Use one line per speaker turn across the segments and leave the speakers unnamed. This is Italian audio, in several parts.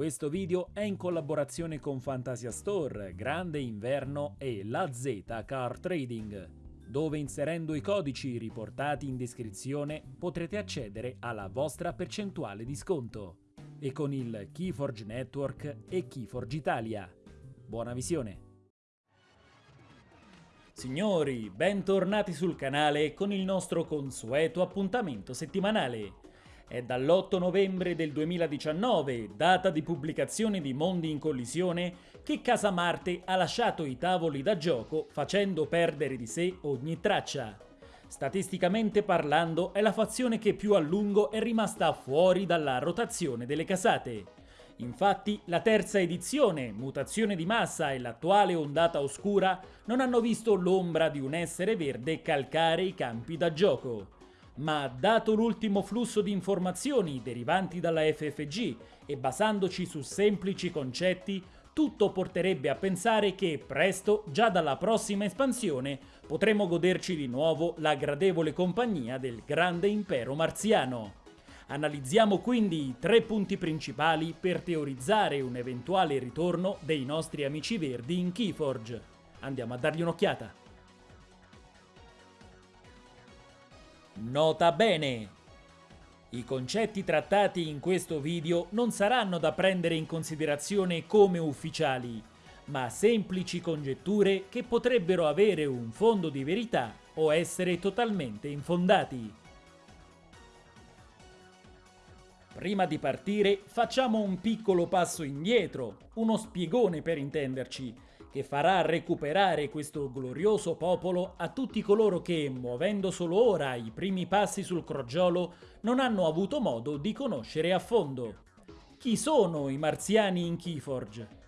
Questo video è in collaborazione con Fantasia Store, Grande Inverno e La Z Car Trading, dove inserendo i codici riportati in descrizione potrete accedere alla vostra percentuale di sconto e con il Keyforge Network e Keyforge Italia. Buona visione! Signori, bentornati sul canale con il nostro consueto appuntamento settimanale. È dall'8 novembre del 2019, data di pubblicazione di Mondi in Collisione, che Casa Marte ha lasciato i tavoli da gioco facendo perdere di sé ogni traccia. Statisticamente parlando è la fazione che più a lungo è rimasta fuori dalla rotazione delle casate. Infatti la terza edizione, mutazione di massa e l'attuale ondata oscura non hanno visto l'ombra di un essere verde calcare i campi da gioco ma dato l'ultimo flusso di informazioni derivanti dalla FFG e basandoci su semplici concetti, tutto porterebbe a pensare che presto, già dalla prossima espansione, potremo goderci di nuovo la gradevole compagnia del grande impero marziano. Analizziamo quindi i tre punti principali per teorizzare un eventuale ritorno dei nostri amici verdi in Keyforge. Andiamo a dargli un'occhiata. Nota bene! I concetti trattati in questo video non saranno da prendere in considerazione come ufficiali, ma semplici congetture che potrebbero avere un fondo di verità o essere totalmente infondati. Prima di partire facciamo un piccolo passo indietro, uno spiegone per intenderci, che farà recuperare questo glorioso popolo a tutti coloro che, muovendo solo ora i primi passi sul crogiolo, non hanno avuto modo di conoscere a fondo. Chi sono i marziani in Keyforge?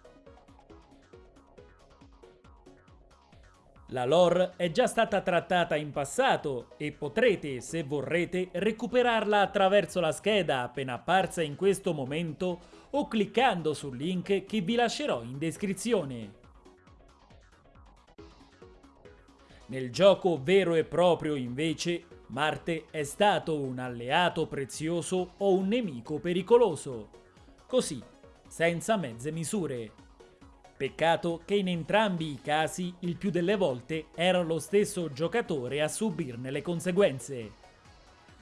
La lore è già stata trattata in passato e potrete, se vorrete, recuperarla attraverso la scheda appena apparsa in questo momento o cliccando sul link che vi lascerò in descrizione. Nel gioco vero e proprio, invece, Marte è stato un alleato prezioso o un nemico pericoloso. Così, senza mezze misure. Peccato che in entrambi i casi il più delle volte era lo stesso giocatore a subirne le conseguenze.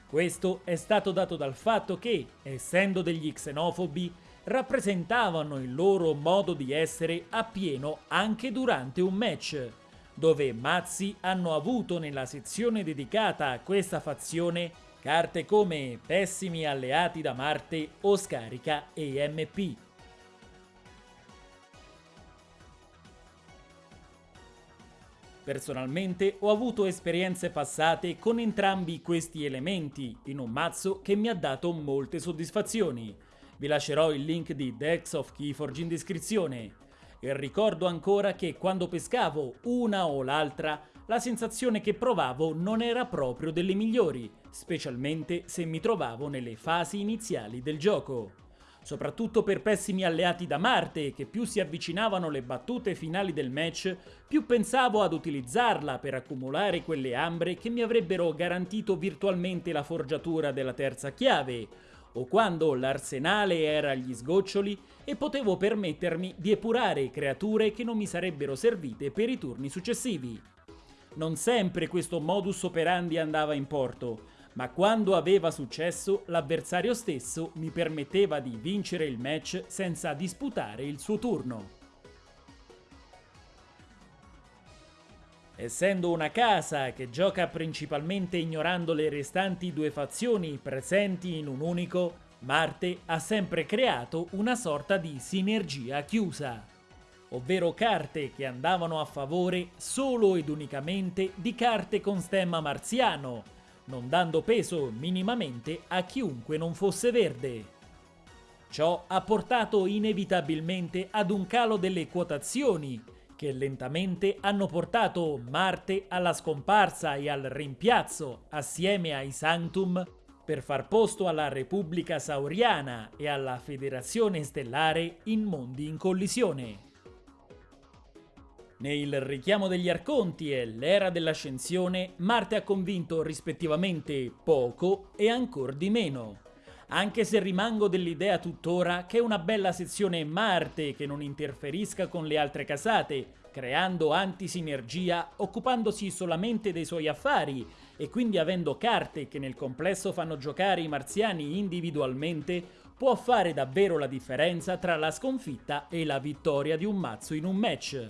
Questo è stato dato dal fatto che, essendo degli xenofobi, rappresentavano il loro modo di essere appieno anche durante un match, dove Mazzi hanno avuto nella sezione dedicata a questa fazione carte come Pessimi alleati da Marte o Scarica EMP. Personalmente ho avuto esperienze passate con entrambi questi elementi in un mazzo che mi ha dato molte soddisfazioni. Vi lascerò il link di Dex of Keyforge in descrizione e ricordo ancora che quando pescavo una o l'altra, la sensazione che provavo non era proprio delle migliori, specialmente se mi trovavo nelle fasi iniziali del gioco. Soprattutto per pessimi alleati da Marte, che più si avvicinavano le battute finali del match, più pensavo ad utilizzarla per accumulare quelle ambre che mi avrebbero garantito virtualmente la forgiatura della terza chiave, o quando l'arsenale era agli sgoccioli e potevo permettermi di epurare creature che non mi sarebbero servite per i turni successivi. Non sempre questo modus operandi andava in porto, ma quando aveva successo l'avversario stesso mi permetteva di vincere il match senza disputare il suo turno. Essendo una casa che gioca principalmente ignorando le restanti due fazioni presenti in un unico, Marte ha sempre creato una sorta di sinergia chiusa, ovvero carte che andavano a favore solo ed unicamente di carte con stemma marziano, non dando peso minimamente a chiunque non fosse verde. Ciò ha portato inevitabilmente ad un calo delle quotazioni che lentamente hanno portato Marte alla scomparsa e al rimpiazzo assieme ai Sanctum per far posto alla Repubblica Sauriana e alla Federazione Stellare in mondi in collisione. Nel richiamo degli Arconti e l'era dell'ascensione, Marte ha convinto rispettivamente poco e ancor di meno. Anche se rimango dell'idea tuttora che una bella sezione Marte che non interferisca con le altre casate, creando antisinergia, occupandosi solamente dei suoi affari e quindi avendo carte che nel complesso fanno giocare i marziani individualmente, può fare davvero la differenza tra la sconfitta e la vittoria di un mazzo in un match.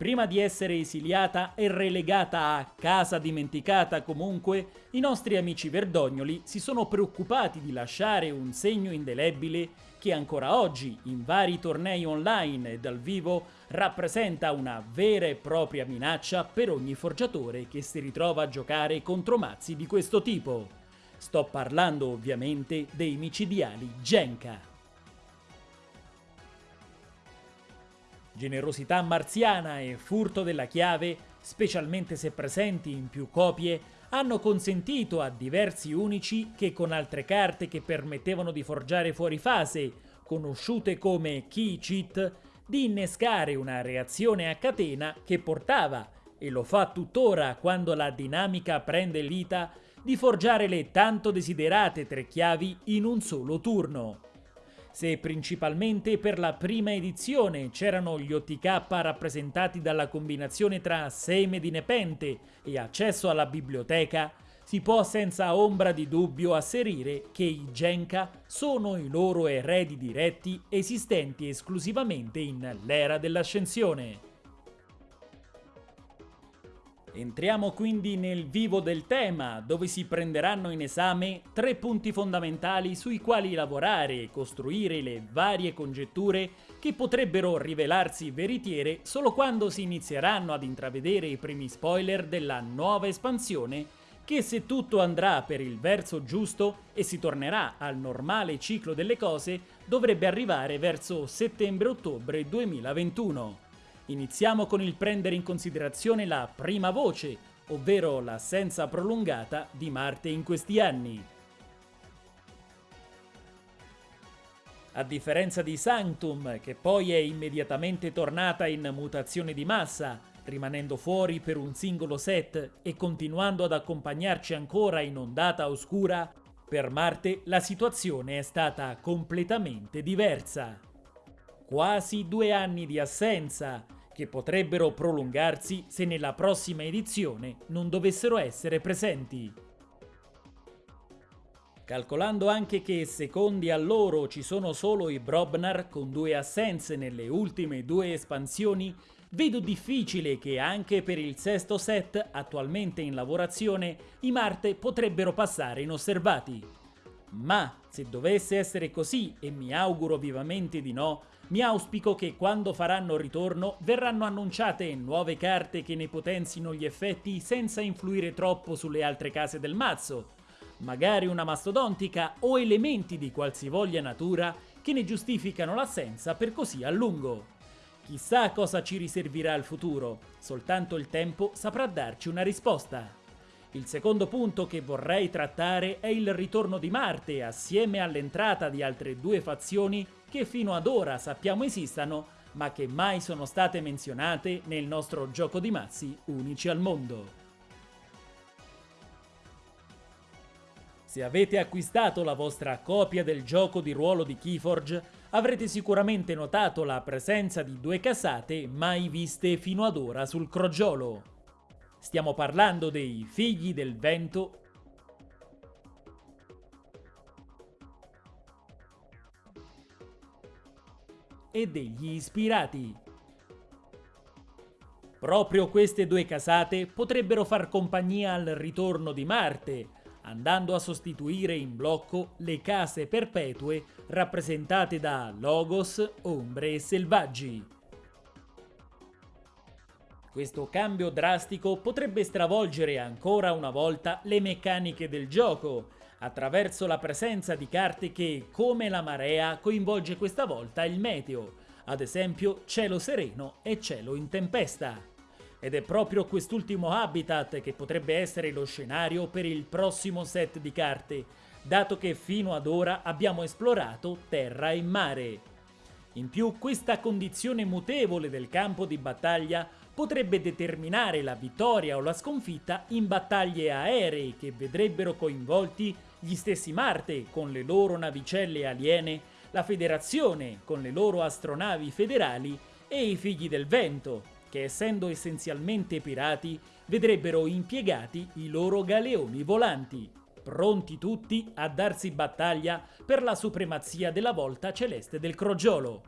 Prima di essere esiliata e relegata a casa dimenticata comunque, i nostri amici verdognoli si sono preoccupati di lasciare un segno indelebile che ancora oggi, in vari tornei online e dal vivo, rappresenta una vera e propria minaccia per ogni forgiatore che si ritrova a giocare contro mazzi di questo tipo. Sto parlando ovviamente dei micidiali Genka. Generosità marziana e furto della chiave, specialmente se presenti in più copie, hanno consentito a diversi unici che con altre carte che permettevano di forgiare fuori fase, conosciute come key cheat, di innescare una reazione a catena che portava, e lo fa tuttora quando la dinamica prende l'ita, di forgiare le tanto desiderate tre chiavi in un solo turno. Se principalmente per la prima edizione c'erano gli OTK rappresentati dalla combinazione tra seme di nepente e accesso alla biblioteca, si può senza ombra di dubbio asserire che i Genka sono i loro eredi diretti esistenti esclusivamente in l'era dell'ascensione. Entriamo quindi nel vivo del tema, dove si prenderanno in esame tre punti fondamentali sui quali lavorare e costruire le varie congetture che potrebbero rivelarsi veritiere solo quando si inizieranno ad intravedere i primi spoiler della nuova espansione che se tutto andrà per il verso giusto e si tornerà al normale ciclo delle cose dovrebbe arrivare verso settembre-ottobre 2021. Iniziamo con il prendere in considerazione la prima voce, ovvero l'assenza prolungata di Marte in questi anni. A differenza di Sanctum, che poi è immediatamente tornata in mutazione di massa, rimanendo fuori per un singolo set e continuando ad accompagnarci ancora in ondata oscura, per Marte la situazione è stata completamente diversa. Quasi due anni di assenza, che potrebbero prolungarsi se nella prossima edizione non dovessero essere presenti. Calcolando anche che secondi a loro ci sono solo i Brobnar con due assenze nelle ultime due espansioni, vedo difficile che anche per il sesto set attualmente in lavorazione i Marte potrebbero passare inosservati. Ma se dovesse essere così, e mi auguro vivamente di no, mi auspico che quando faranno ritorno verranno annunciate nuove carte che ne potenzino gli effetti senza influire troppo sulle altre case del mazzo, magari una mastodontica o elementi di qualsivoglia natura che ne giustificano l'assenza per così a lungo. Chissà cosa ci riservirà il futuro, soltanto il tempo saprà darci una risposta. Il secondo punto che vorrei trattare è il ritorno di Marte assieme all'entrata di altre due fazioni che fino ad ora sappiamo esistano, ma che mai sono state menzionate nel nostro gioco di mazzi unici al mondo. Se avete acquistato la vostra copia del gioco di ruolo di Keyforge, avrete sicuramente notato la presenza di due casate mai viste fino ad ora sul crogiolo. Stiamo parlando dei Figli del Vento e degli ispirati. Proprio queste due casate potrebbero far compagnia al ritorno di Marte, andando a sostituire in blocco le case perpetue rappresentate da Logos, Ombre e Selvaggi. Questo cambio drastico potrebbe stravolgere ancora una volta le meccaniche del gioco, attraverso la presenza di carte che, come la marea, coinvolge questa volta il meteo, ad esempio cielo sereno e cielo in tempesta. Ed è proprio quest'ultimo habitat che potrebbe essere lo scenario per il prossimo set di carte, dato che fino ad ora abbiamo esplorato terra e mare. In più questa condizione mutevole del campo di battaglia potrebbe determinare la vittoria o la sconfitta in battaglie aeree che vedrebbero coinvolti gli stessi Marte con le loro navicelle aliene, la Federazione con le loro astronavi federali e i Figli del Vento, che essendo essenzialmente pirati, vedrebbero impiegati i loro galeoni volanti, pronti tutti a darsi battaglia per la supremazia della volta celeste del crogiolo.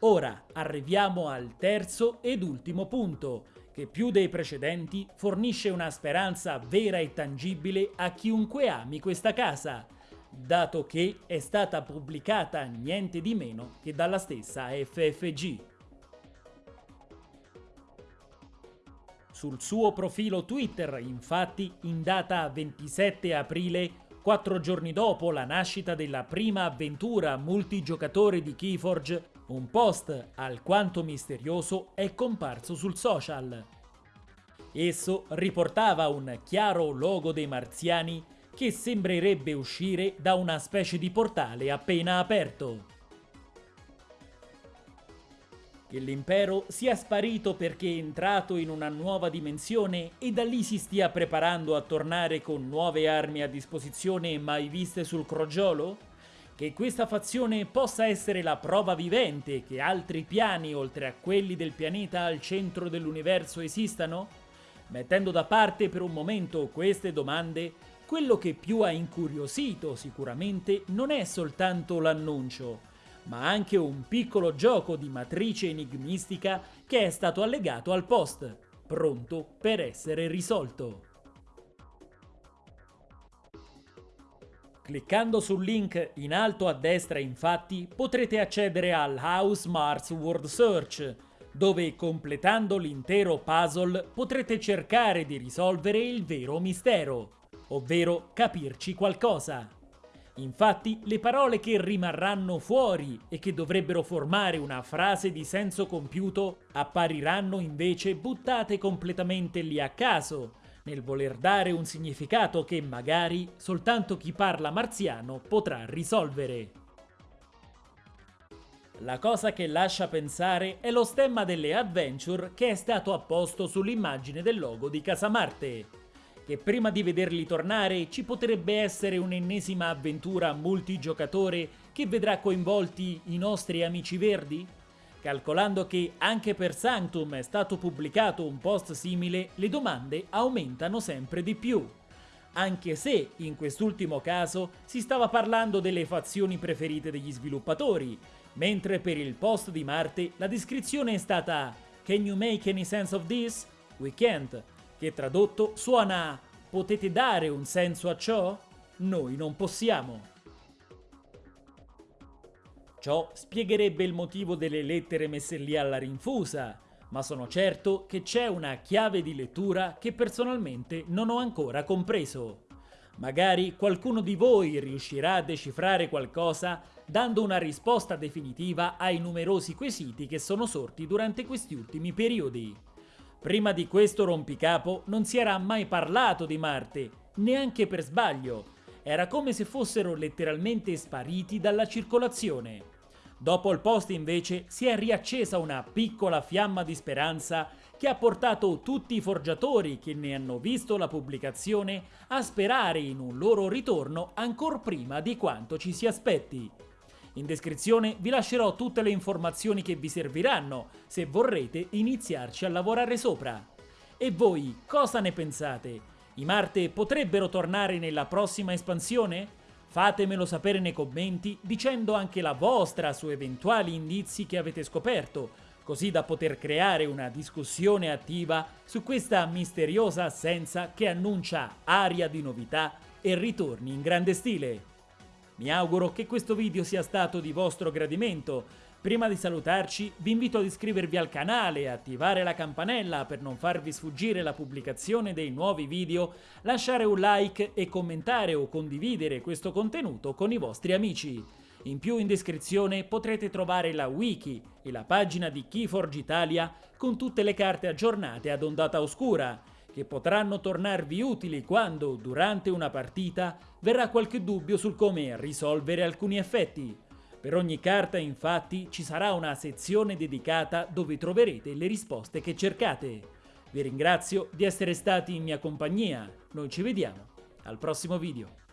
Ora arriviamo al terzo ed ultimo punto, che più dei precedenti fornisce una speranza vera e tangibile a chiunque ami questa casa, dato che è stata pubblicata niente di meno che dalla stessa FFG. Sul suo profilo Twitter, infatti, in data 27 aprile, quattro giorni dopo la nascita della prima avventura multigiocatore di Keyforge, un post alquanto misterioso è comparso sul social. Esso riportava un chiaro logo dei marziani che sembrerebbe uscire da una specie di portale appena aperto. Che l'impero sia sparito perché è entrato in una nuova dimensione e da lì si stia preparando a tornare con nuove armi a disposizione mai viste sul crogiolo? Che questa fazione possa essere la prova vivente che altri piani oltre a quelli del pianeta al centro dell'universo esistano? Mettendo da parte per un momento queste domande, quello che più ha incuriosito sicuramente non è soltanto l'annuncio, ma anche un piccolo gioco di matrice enigmistica che è stato allegato al post, pronto per essere risolto. Cliccando sul link in alto a destra infatti potrete accedere al House Mars Word Search, dove completando l'intero puzzle potrete cercare di risolvere il vero mistero, ovvero capirci qualcosa. Infatti, le parole che rimarranno fuori e che dovrebbero formare una frase di senso compiuto appariranno invece buttate completamente lì a caso, nel voler dare un significato che magari soltanto chi parla marziano potrà risolvere. La cosa che lascia pensare è lo stemma delle Adventure che è stato apposto sull'immagine del logo di Casa Marte, che prima di vederli tornare ci potrebbe essere un'ennesima avventura multigiocatore che vedrà coinvolti i nostri amici verdi? Calcolando che anche per Sanctum è stato pubblicato un post simile, le domande aumentano sempre di più. Anche se, in quest'ultimo caso, si stava parlando delle fazioni preferite degli sviluppatori, mentre per il post di Marte la descrizione è stata Can you make any sense of this? We can't che tradotto suona potete dare un senso a ciò? Noi non possiamo. Ciò spiegherebbe il motivo delle lettere messe lì alla rinfusa, ma sono certo che c'è una chiave di lettura che personalmente non ho ancora compreso. Magari qualcuno di voi riuscirà a decifrare qualcosa dando una risposta definitiva ai numerosi quesiti che sono sorti durante questi ultimi periodi. Prima di questo rompicapo non si era mai parlato di Marte, neanche per sbaglio. Era come se fossero letteralmente spariti dalla circolazione. Dopo il post invece si è riaccesa una piccola fiamma di speranza che ha portato tutti i forgiatori che ne hanno visto la pubblicazione a sperare in un loro ritorno ancor prima di quanto ci si aspetti. In descrizione vi lascerò tutte le informazioni che vi serviranno se vorrete iniziarci a lavorare sopra. E voi cosa ne pensate? I Marte potrebbero tornare nella prossima espansione? Fatemelo sapere nei commenti dicendo anche la vostra su eventuali indizi che avete scoperto, così da poter creare una discussione attiva su questa misteriosa assenza che annuncia aria di novità e ritorni in grande stile. Mi auguro che questo video sia stato di vostro gradimento. Prima di salutarci vi invito ad iscrivervi al canale e attivare la campanella per non farvi sfuggire la pubblicazione dei nuovi video, lasciare un like e commentare o condividere questo contenuto con i vostri amici. In più in descrizione potrete trovare la wiki e la pagina di Keyforge Italia con tutte le carte aggiornate ad ondata oscura che potranno tornarvi utili quando, durante una partita, verrà qualche dubbio sul come risolvere alcuni effetti. Per ogni carta, infatti, ci sarà una sezione dedicata dove troverete le risposte che cercate. Vi ringrazio di essere stati in mia compagnia, noi ci vediamo al prossimo video.